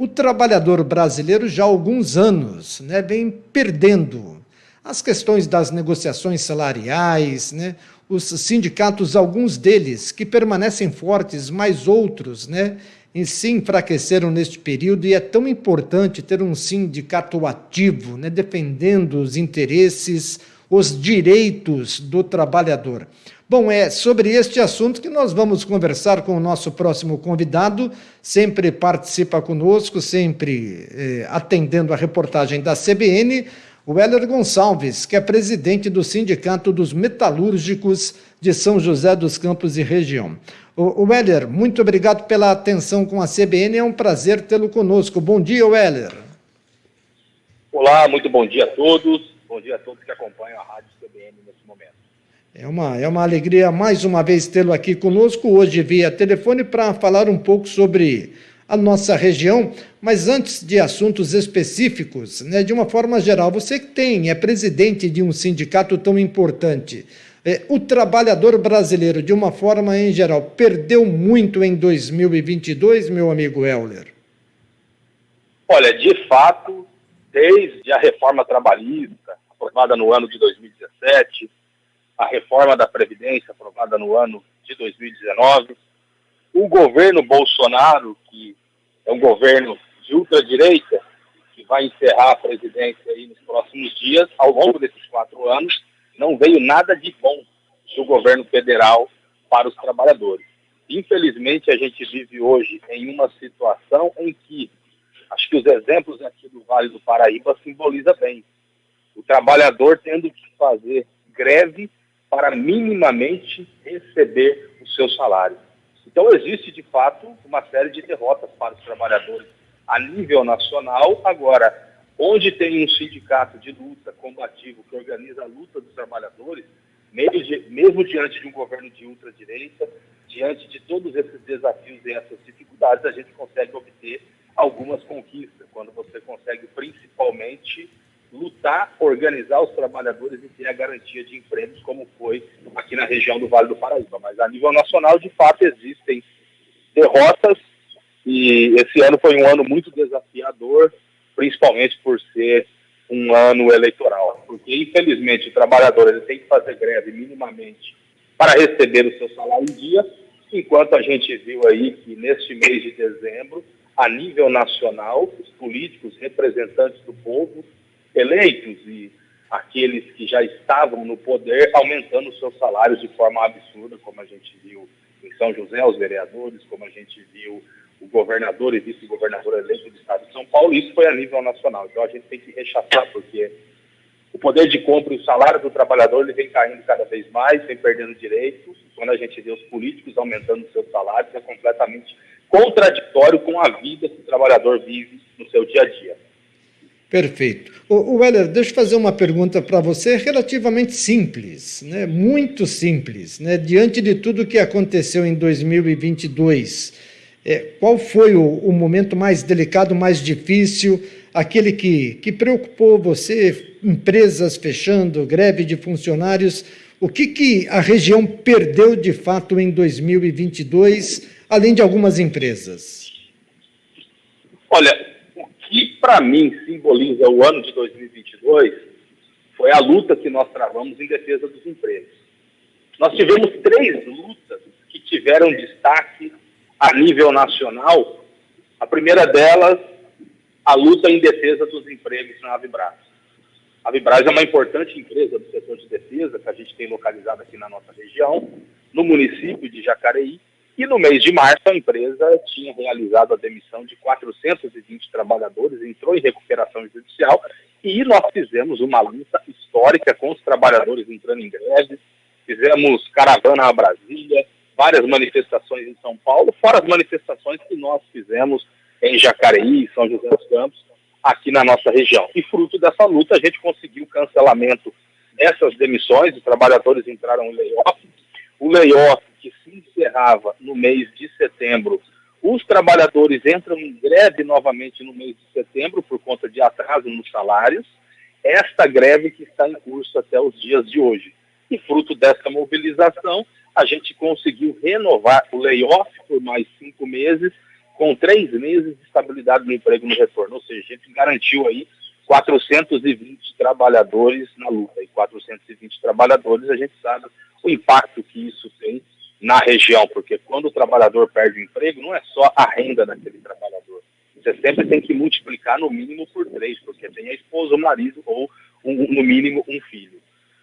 O trabalhador brasileiro já há alguns anos né, vem perdendo as questões das negociações salariais, né, os sindicatos, alguns deles que permanecem fortes, mas outros né, se enfraqueceram neste período e é tão importante ter um sindicato ativo, né, defendendo os interesses, os direitos do trabalhador. Bom, é sobre este assunto que nós vamos conversar com o nosso próximo convidado, sempre participa conosco, sempre eh, atendendo a reportagem da CBN, o Heller Gonçalves, que é presidente do Sindicato dos Metalúrgicos de São José dos Campos e região. O, o Heller, muito obrigado pela atenção com a CBN, é um prazer tê-lo conosco. Bom dia, Heller. Olá, muito bom dia a todos, bom dia a todos que acompanham a Rádio CBN nesse momento. É uma, é uma alegria mais uma vez tê-lo aqui conosco, hoje via telefone, para falar um pouco sobre a nossa região. Mas antes de assuntos específicos, né, de uma forma geral, você que tem, é presidente de um sindicato tão importante, é, o trabalhador brasileiro, de uma forma em geral, perdeu muito em 2022, meu amigo Euler? Olha, de fato, desde a reforma trabalhista, aprovada no ano de 2017, a reforma da Previdência, aprovada no ano de 2019. O governo Bolsonaro, que é um governo de ultradireita, que vai encerrar a presidência aí nos próximos dias, ao longo desses quatro anos, não veio nada de bom do governo federal para os trabalhadores. Infelizmente, a gente vive hoje em uma situação em que, acho que os exemplos aqui do Vale do Paraíba simbolizam bem, o trabalhador tendo que fazer greve para minimamente receber o seu salário. Então, existe de fato uma série de derrotas para os trabalhadores a nível nacional. Agora, onde tem um sindicato de luta combativo que organiza a luta dos trabalhadores, mesmo diante de um governo de ultradireita, diante de todos esses desafios e essas dificuldades, a gente consegue obter algumas conquistas, quando você consegue principalmente lutar, organizar os trabalhadores e ter a garantia de empregos, como foi aqui na região do Vale do Paraíba. Mas a nível nacional, de fato, existem derrotas e esse ano foi um ano muito desafiador, principalmente por ser um ano eleitoral, porque infelizmente o trabalhador ele tem que fazer greve minimamente para receber o seu salário em dia, enquanto a gente viu aí que neste mês de dezembro, a nível nacional, os políticos, representantes do povo, eleitos e aqueles que já estavam no poder aumentando seus salários de forma absurda, como a gente viu em São José, os vereadores, como a gente viu o governador e vice-governador eleito do estado de São Paulo, isso foi a nível nacional. Então a gente tem que rechaçar, porque o poder de compra e o salário do trabalhador ele vem caindo cada vez mais, vem perdendo direitos. Quando a gente vê os políticos aumentando seus salários, é completamente contraditório com a vida que o trabalhador vive no seu dia a dia. Perfeito. O, Weller, deixa eu fazer uma pergunta para você relativamente simples, né? muito simples. Né? Diante de tudo que aconteceu em 2022, é, qual foi o, o, momento mais delicado, mais difícil, aquele que, que preocupou você, empresas fechando, greve de funcionários, o que, que a região perdeu de fato em 2022, além de algumas empresas? Olha, que para mim simboliza o ano de 2022 foi a luta que nós travamos em defesa dos empregos. Nós tivemos três lutas que tiveram destaque a nível nacional. A primeira delas, a luta em defesa dos empregos na Avibras. A Avibras é uma importante empresa do setor de defesa que a gente tem localizado aqui na nossa região, no município de Jacareí, e no mês de março, a empresa tinha realizado a demissão de 420 trabalhadores, entrou em recuperação judicial e nós fizemos uma luta histórica com os trabalhadores entrando em greve, fizemos caravana a Brasília, várias manifestações em São Paulo, fora as manifestações que nós fizemos em Jacareí, São José dos Campos, aqui na nossa região. E fruto dessa luta, a gente conseguiu o cancelamento dessas demissões, os trabalhadores entraram em layoff, o layoff encerrava no mês de setembro, os trabalhadores entram em greve novamente no mês de setembro por conta de atraso nos salários. Esta greve que está em curso até os dias de hoje. E fruto dessa mobilização, a gente conseguiu renovar o layoff por mais cinco meses, com três meses de estabilidade no emprego no retorno. Ou seja, a gente garantiu aí 420 trabalhadores na luta. E 420 trabalhadores, a gente sabe o impacto que isso tem na região, porque quando o trabalhador perde o emprego, não é só a renda daquele trabalhador. Você sempre tem que multiplicar no mínimo por três, porque tem a esposa, o marido ou, um, no mínimo, um filho.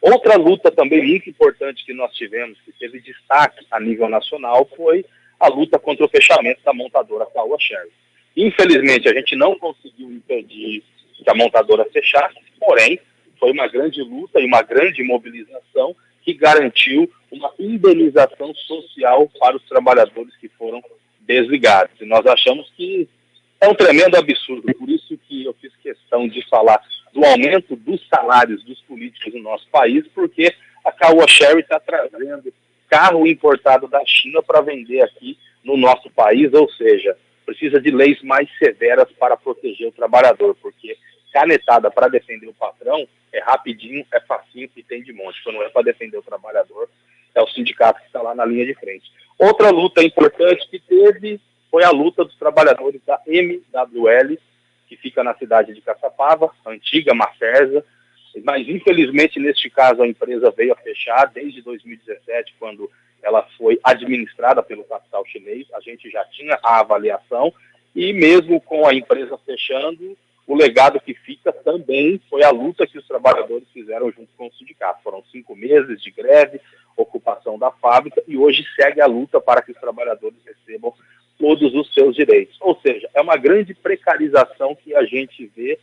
Outra luta também muito importante que nós tivemos, que teve destaque a nível nacional, foi a luta contra o fechamento da montadora Caoa Sherry. Infelizmente, a gente não conseguiu impedir que a montadora fechasse, porém, foi uma grande luta e uma grande mobilização que garantiu uma indenização social para os trabalhadores que foram desligados. E nós achamos que é um tremendo absurdo, por isso que eu fiz questão de falar do aumento dos salários dos políticos no nosso país, porque a Caoa Sherry está trazendo carro importado da China para vender aqui no nosso país, ou seja, precisa de leis mais severas para proteger o trabalhador, porque canetada para defender o patrão é rapidinho, é facinho e tem de monte. Quando é para defender o trabalhador, é o sindicato que está lá na linha de frente. Outra luta importante que teve foi a luta dos trabalhadores da MWL, que fica na cidade de Caçapava, antiga Maferza, mas infelizmente neste caso a empresa veio a fechar desde 2017, quando ela foi administrada pelo capital chinês, a gente já tinha a avaliação, e mesmo com a empresa fechando, o legado que fica também foi a luta que os trabalhadores fizeram junto com o sindicato. Foram cinco meses de greve, ocupação da fábrica, e hoje segue a luta para que os trabalhadores recebam todos os seus direitos. Ou seja, é uma grande precarização que a gente vê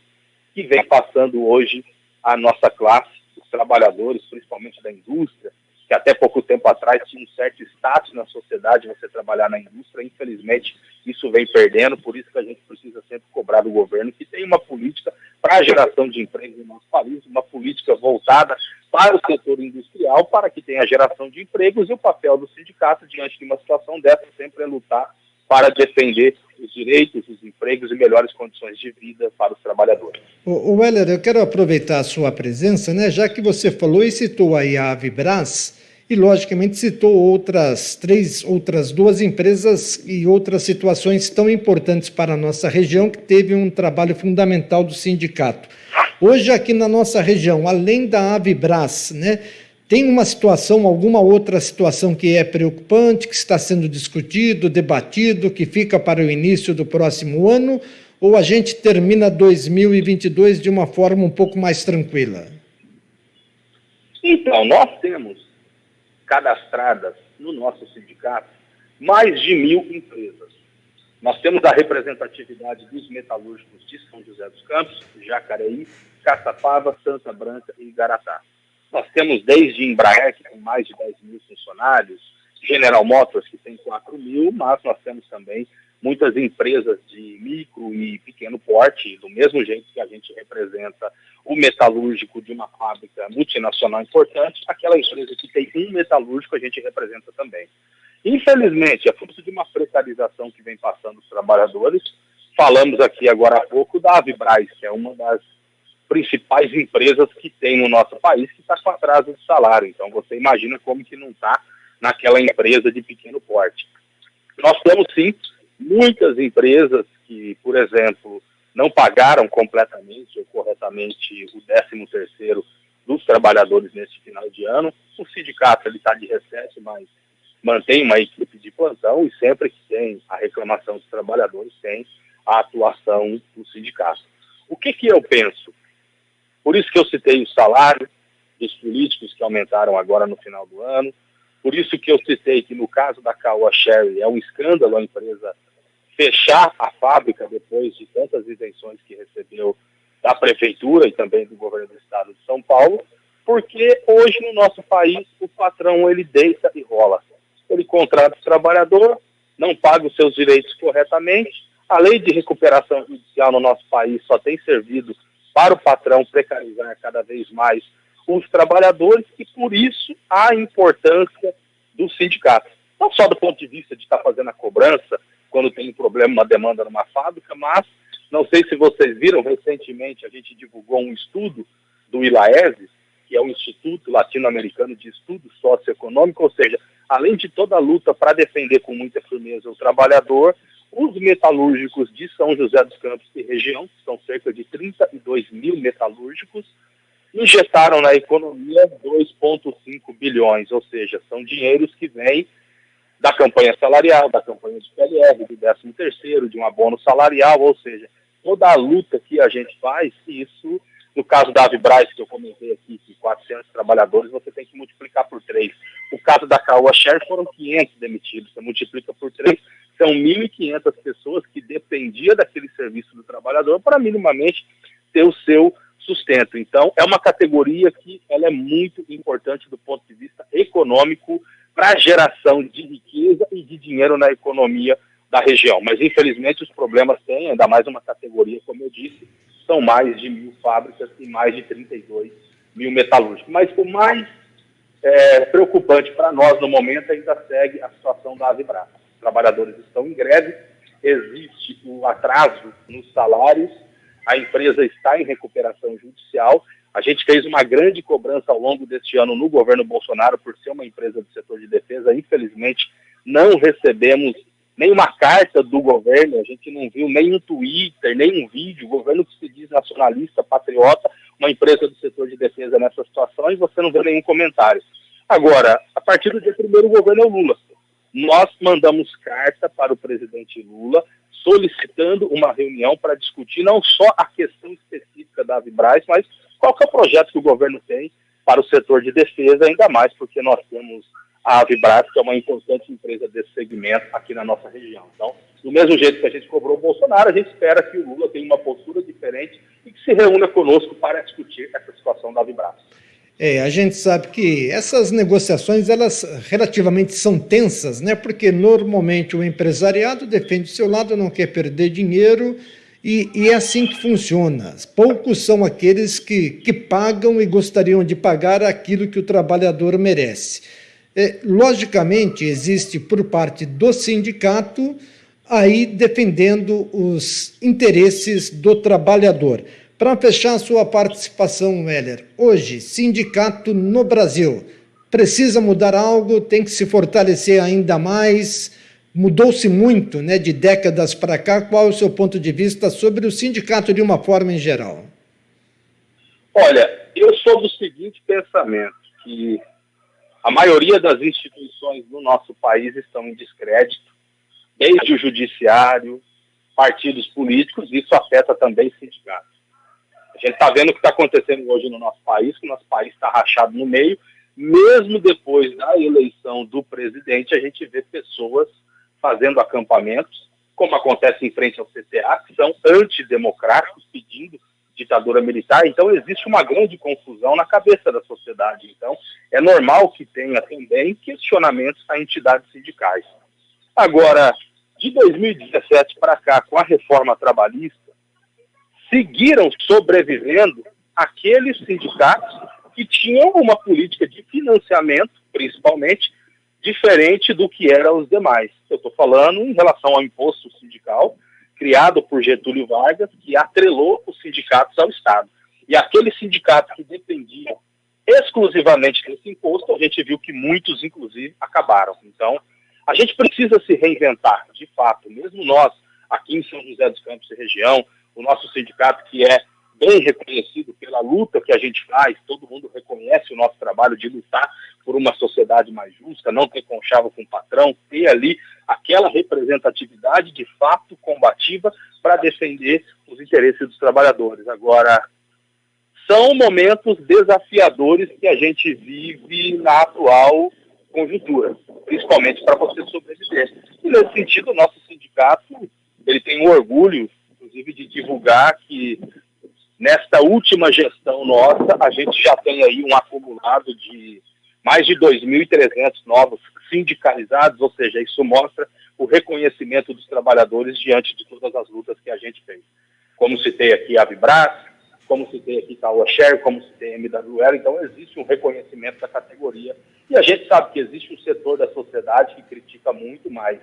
que vem passando hoje a nossa classe, os trabalhadores, principalmente da indústria, que até pouco tempo atrás tinha um certo status na sociedade você trabalhar na indústria, infelizmente isso vem perdendo, por isso que a gente precisa sempre cobrar do governo que tem uma política para a geração de emprego no nosso país, uma política voltada para o setor industrial, para que tenha geração de empregos, e o papel do sindicato diante de uma situação dessa sempre é lutar para defender os direitos, os empregos e melhores condições de vida para os trabalhadores. O, o eu quero aproveitar a sua presença, né, já que você falou e citou aí a Avibras, e logicamente citou outras três, outras duas empresas e outras situações tão importantes para a nossa região que teve um trabalho fundamental do sindicato. Hoje aqui na nossa região, além da Avibras, né, tem uma situação, alguma outra situação que é preocupante, que está sendo discutido, debatido, que fica para o início do próximo ano? Ou a gente termina 2022 de uma forma um pouco mais tranquila? Então, nós temos cadastradas no nosso sindicato mais de mil empresas. Nós temos a representatividade dos metalúrgicos de São José dos Campos, Jacareí, Caçapava, Santa Branca e Igaratá. Nós temos desde Embraer, que tem mais de 10 mil funcionários, General Motors, que tem 4 mil, mas nós temos também muitas empresas de micro e pequeno porte, do mesmo jeito que a gente representa o metalúrgico de uma fábrica multinacional importante, aquela empresa que tem um metalúrgico a gente representa também. Infelizmente, é fruto de uma precarização que vem passando os trabalhadores. Falamos aqui agora há pouco da Avibraz, que é uma das principais empresas que tem no nosso país que está com atraso de salário. Então você imagina como que não está naquela empresa de pequeno porte. Nós temos sim muitas empresas que, por exemplo, não pagaram completamente ou corretamente o 13 terceiro dos trabalhadores neste final de ano. O sindicato está de recesso, mas mantém uma equipe de plantão e sempre que tem a reclamação dos trabalhadores, tem a atuação do sindicato. O que, que eu penso? Por isso que eu citei o salário dos políticos que aumentaram agora no final do ano. Por isso que eu citei que no caso da Caoa Sherry é um escândalo a empresa fechar a fábrica depois de tantas isenções que recebeu da prefeitura e também do governo do estado de São Paulo, porque hoje no nosso país o patrão ele deita e rola. Ele contrata o trabalhador, não paga os seus direitos corretamente. A lei de recuperação judicial no nosso país só tem servido para o patrão precarizar cada vez mais os trabalhadores e por isso a importância do sindicato. Não só do ponto de vista de estar fazendo a cobrança quando tem um problema, uma demanda numa fábrica, mas não sei se vocês viram, recentemente a gente divulgou um estudo do ILAESE, que é o Instituto Latino-Americano de Estudo Socioeconômico, ou seja, além de toda a luta para defender com muita firmeza o trabalhador, os metalúrgicos de São José dos Campos e região, que são cerca de 32 mil metalúrgicos, injetaram na economia 2,5 bilhões, ou seja, são dinheiros que vêm da campanha salarial, da campanha de PLR, do 13 terceiro, de um abono salarial, ou seja, toda a luta que a gente faz, isso, no caso da Avibraz, que eu comentei aqui, que 400 trabalhadores, você tem que multiplicar por 3. O caso da Caoa Share foram 500 demitidos, você multiplica por 3, são 1.500 pessoas que dependiam daquele serviço do trabalhador para minimamente ter o seu sustento. Então, é uma categoria que ela é muito importante do ponto de vista econômico para a geração de riqueza e de dinheiro na economia da região. Mas, infelizmente, os problemas têm, ainda mais uma categoria, como eu disse, são mais de mil fábricas e mais de 32 mil metalúrgicos. Mas o mais é, preocupante para nós no momento ainda segue a situação da Avibras. Os trabalhadores estão em greve, existe o atraso nos salários, a empresa está em recuperação judicial. A gente fez uma grande cobrança ao longo deste ano no governo Bolsonaro por ser uma empresa do setor de defesa. Infelizmente, não recebemos nenhuma carta do governo, a gente não viu nem um Twitter, nem um vídeo. O governo que se diz nacionalista, patriota, uma empresa do setor de defesa nessa situação, e você não vê nenhum comentário. Agora, a partir do dia primeiro, o governo é o Lula. Nós mandamos carta para o presidente Lula solicitando uma reunião para discutir não só a questão específica da Vibraz, mas qual é o projeto que o governo tem para o setor de defesa, ainda mais porque nós temos a Avibras, que é uma importante empresa desse segmento aqui na nossa região. Então, do mesmo jeito que a gente cobrou o Bolsonaro, a gente espera que o Lula tenha uma postura diferente e que se reúna conosco para discutir essa situação da Avibras. É, a gente sabe que essas negociações, elas relativamente são tensas, né? Porque normalmente o empresariado defende o seu lado, não quer perder dinheiro e, e, é assim que funciona. Poucos são aqueles que, que pagam e gostariam de pagar aquilo que o trabalhador merece. É, logicamente, existe por parte do sindicato aí defendendo os interesses do trabalhador. Para fechar sua participação, Weller, hoje, sindicato no Brasil, precisa mudar algo, tem que se fortalecer ainda mais, mudou-se muito né, de décadas para cá. Qual é o seu ponto de vista sobre o sindicato de uma forma em geral? Olha, eu sou do seguinte pensamento, que a maioria das instituições do nosso país estão em descrédito, desde o judiciário, partidos políticos, isso afeta também sindicatos. A gente está vendo o que está acontecendo hoje no nosso país, que o nosso país está rachado no meio. Mesmo depois da eleição do presidente, a gente vê pessoas fazendo acampamentos, como acontece em frente ao CTA, que são antidemocráticos, pedindo ditadura militar. Então, existe uma grande confusão na cabeça da sociedade. Então, é normal que tenha também questionamentos a entidades sindicais. Agora, de 2017 para cá, com a reforma trabalhista, seguiram sobrevivendo aqueles sindicatos que tinham uma política de financiamento, principalmente, diferente do que eram os demais. Eu estou falando em relação ao imposto sindical, criado por Getúlio Vargas, que atrelou os sindicatos ao Estado. E aqueles sindicatos que dependiam exclusivamente desse imposto, a gente viu que muitos, inclusive, acabaram. Então, a gente precisa se reinventar, de fato, mesmo nós, aqui em São José dos Campos e região, o nosso sindicato que é bem reconhecido pela luta que a gente faz, todo mundo reconhece o nosso trabalho de lutar por uma sociedade mais justa, não ter conchavo com o patrão, ter ali aquela representatividade de fato combativa para defender os interesses dos trabalhadores. Agora, são momentos desafiadores que a gente vive na atual conjuntura, principalmente para você sobreviver. E nesse sentido, o nosso sindicato ele tem um orgulho inclusive, de divulgar que nesta última gestão nossa, a gente já tem aí um acumulado de mais de 2.300 novos sindicalizados, ou seja, isso mostra o reconhecimento dos trabalhadores diante de todas as lutas que a gente fez. Como citei aqui a Vibras, como citei aqui a Share, como citei a MWL, então existe um reconhecimento da categoria. E a gente sabe que existe um setor da sociedade que critica muito mais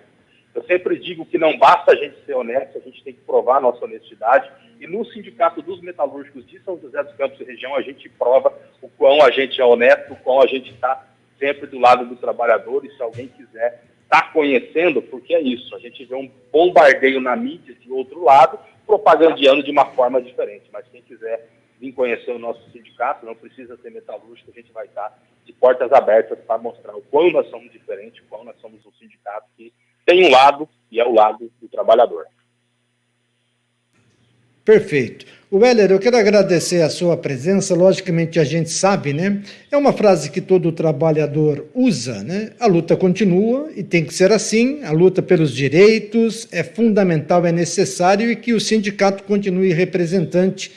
eu sempre digo que não basta a gente ser honesto, a gente tem que provar a nossa honestidade. E no Sindicato dos Metalúrgicos de São José dos Campos e região, a gente prova o quão a gente é honesto, o quão a gente está sempre do lado do trabalhador. E se alguém quiser estar está conhecendo, porque é isso, a gente vê um bombardeio na mídia de outro lado, propagandeando de uma forma diferente. Mas quem quiser vir conhecer o nosso sindicato, não precisa ser metalúrgico, a gente vai estar de portas abertas para mostrar o quão nós somos diferentes, o quão nós somos um sindicato que tem um lado e é o lado do trabalhador. Perfeito. Weller, eu quero agradecer a sua presença. Logicamente, a gente sabe, né? É uma frase que todo trabalhador usa, né? A luta continua e tem que ser assim. A luta pelos direitos é fundamental, é necessário e que o sindicato continue representante,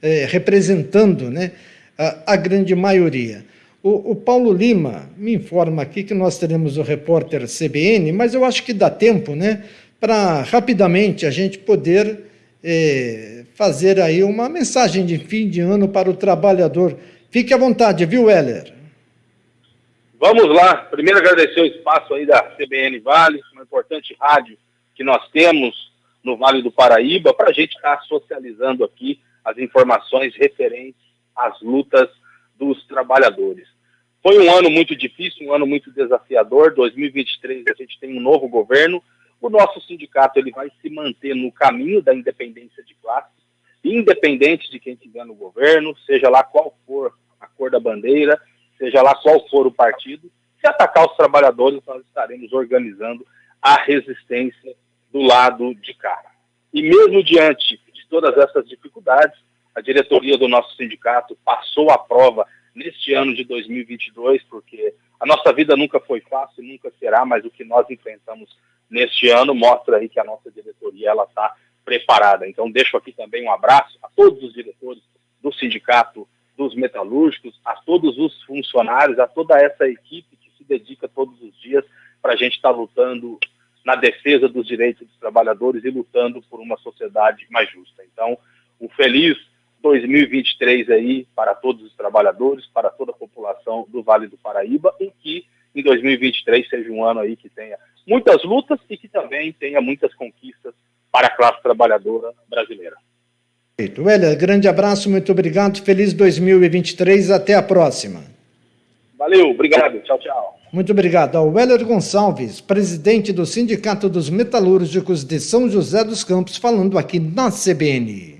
eh, representando, né? A, a grande maioria. O, o, Paulo Lima me informa aqui que nós teremos o repórter CBN, mas eu acho que dá tempo, né? Para rapidamente a gente poder é, fazer aí uma mensagem de fim de ano para o trabalhador. Fique à vontade, viu, Heller? Vamos lá. Primeiro agradecer o espaço aí da CBN Vale, uma importante rádio que nós temos no Vale do Paraíba, para a gente estar tá socializando aqui as informações referentes às lutas dos trabalhadores. Foi um ano muito difícil, um ano muito desafiador. 2023 a gente tem um novo governo, o nosso sindicato ele vai se manter no caminho da independência de classe, independente de quem estiver no governo, seja lá qual for a cor da bandeira, seja lá qual for o partido. Se atacar os trabalhadores, nós estaremos organizando a resistência do lado de cá. E mesmo diante de todas essas dificuldades, a diretoria do nosso sindicato passou a prova neste ano de 2022, porque a nossa vida nunca foi fácil, nunca será, mas o que nós enfrentamos neste ano mostra aí que a nossa diretoria ela está preparada. Então deixo aqui também um abraço a todos os diretores do sindicato dos metalúrgicos, a todos os funcionários, a toda essa equipe que se dedica todos os dias para a gente estar tá lutando na defesa dos direitos dos trabalhadores e lutando por uma sociedade mais justa. Então, um feliz 2023 aí para todos os trabalhadores, para toda a população do Vale do Paraíba e que em 2023 seja um ano aí que tenha muitas lutas e que também tenha muitas conquistas para a classe trabalhadora brasileira. Perfeito. Weller, grande abraço, muito obrigado. Feliz 2023, até a próxima. Valeu, obrigado. Tchau, tchau. Muito obrigado ao Weller Gonçalves, presidente do Sindicato dos Metalúrgicos de São José dos Campos, falando aqui na CBN.